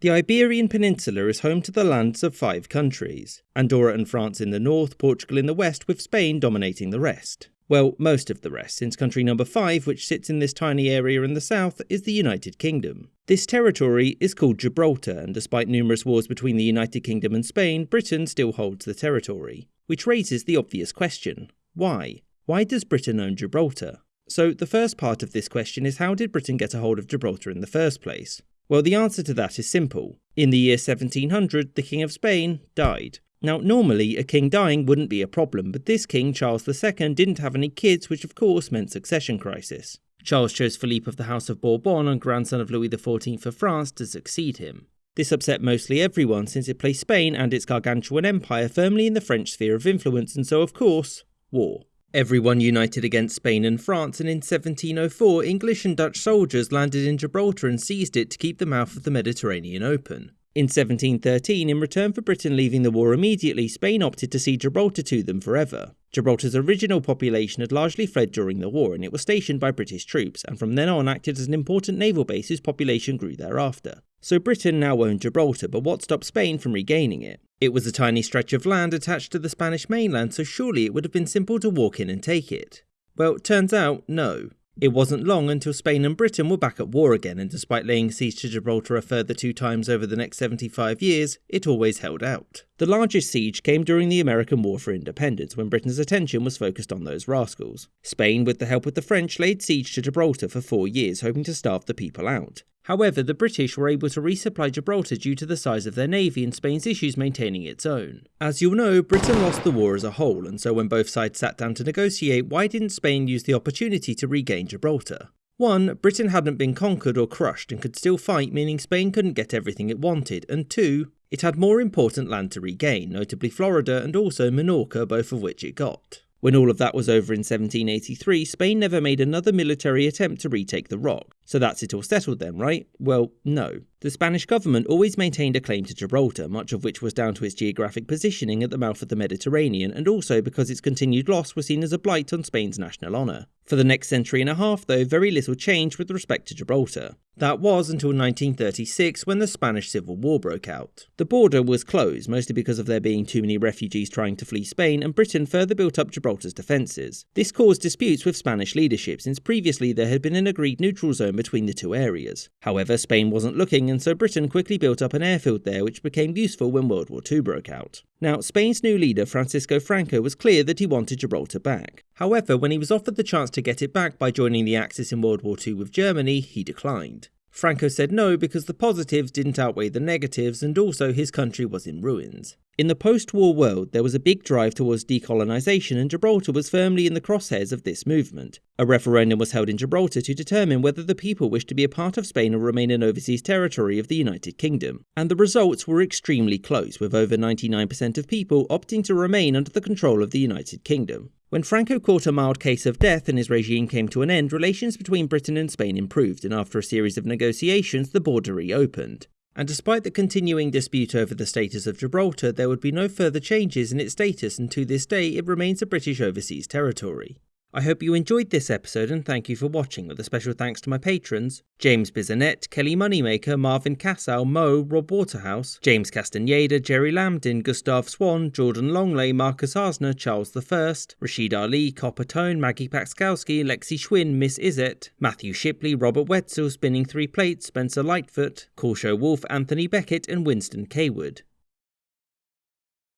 The Iberian Peninsula is home to the lands of five countries Andorra and France in the north, Portugal in the west, with Spain dominating the rest. Well, most of the rest, since country number 5, which sits in this tiny area in the south, is the United Kingdom. This territory is called Gibraltar, and despite numerous wars between the United Kingdom and Spain, Britain still holds the territory. Which raises the obvious question why? Why does Britain own Gibraltar? So, the first part of this question is how did Britain get a hold of Gibraltar in the first place? Well, the answer to that is simple. In the year 1700, the King of Spain died. Now, normally, a king dying wouldn't be a problem, but this king, Charles II, didn't have any kids, which of course meant succession crisis. Charles chose Philippe of the House of Bourbon and grandson of Louis XIV of France to succeed him. This upset mostly everyone since it placed Spain and its gargantuan empire firmly in the French sphere of influence, and so, of course, war. Everyone united against Spain and France, and in 1704, English and Dutch soldiers landed in Gibraltar and seized it to keep the mouth of the Mediterranean open. In 1713, in return for Britain leaving the war immediately, Spain opted to cede Gibraltar to them forever. Gibraltar's original population had largely fled during the war, and it was stationed by British troops, and from then on acted as an important naval base whose population grew thereafter. So Britain now owned Gibraltar, but what stopped Spain from regaining it? It was a tiny stretch of land attached to the Spanish mainland, so surely it would have been simple to walk in and take it. Well, turns out, no. It wasn't long until Spain and Britain were back at war again, and despite laying siege to Gibraltar a further two times over the next 75 years, it always held out. The largest siege came during the American War for Independence, when Britain's attention was focused on those rascals. Spain, with the help of the French, laid siege to Gibraltar for four years, hoping to starve the people out. However, the British were able to resupply Gibraltar due to the size of their navy and Spain's issues maintaining its own. As you'll know, Britain lost the war as a whole, and so when both sides sat down to negotiate, why didn't Spain use the opportunity to regain Gibraltar? 1. Britain hadn't been conquered or crushed and could still fight, meaning Spain couldn't get everything it wanted, and 2. It had more important land to regain, notably Florida and also Minorca, both of which it got. When all of that was over in 1783, Spain never made another military attempt to retake the rock. So that's it all settled then, right? Well, no. The Spanish government always maintained a claim to Gibraltar, much of which was down to its geographic positioning at the mouth of the Mediterranean, and also because its continued loss was seen as a blight on Spain's national honour. For the next century and a half, though, very little changed with respect to Gibraltar. That was until 1936 when the Spanish Civil War broke out. The border was closed, mostly because of there being too many refugees trying to flee Spain, and Britain further built up Gibraltar's defences. This caused disputes with Spanish leadership, since previously there had been an agreed neutral zone between the two areas. However, Spain wasn't looking, and so Britain quickly built up an airfield there, which became useful when World War II broke out. Now, Spain's new leader, Francisco Franco, was clear that he wanted Gibraltar back. However, when he was offered the chance to get it back by joining the Axis in World War II with Germany, he declined. Franco said no because the positives didn't outweigh the negatives and also his country was in ruins. In the post war world, there was a big drive towards decolonisation, and Gibraltar was firmly in the crosshairs of this movement. A referendum was held in Gibraltar to determine whether the people wished to be a part of Spain or remain an overseas territory of the United Kingdom. And the results were extremely close, with over 99% of people opting to remain under the control of the United Kingdom. When Franco caught a mild case of death and his regime came to an end, relations between Britain and Spain improved, and after a series of negotiations, the border reopened. And despite the continuing dispute over the status of Gibraltar, there would be no further changes in its status, and to this day it remains a British overseas territory. I hope you enjoyed this episode and thank you for watching, with a special thanks to my patrons James Bizanet, Kelly Moneymaker, Marvin Cassow, Mo, Rob Waterhouse, James Castaneda, Jerry Lambdin, Gustav Swan, Jordan Longley, Marcus Arsner, Charles I, Rashid Ali, Copper Tone, Maggie Paxkowski, Lexi Schwinn, Miss Izet, Matthew Shipley, Robert Wetzel, Spinning Three Plates, Spencer Lightfoot, Corshow Wolf, Anthony Beckett, and Winston Kaywood.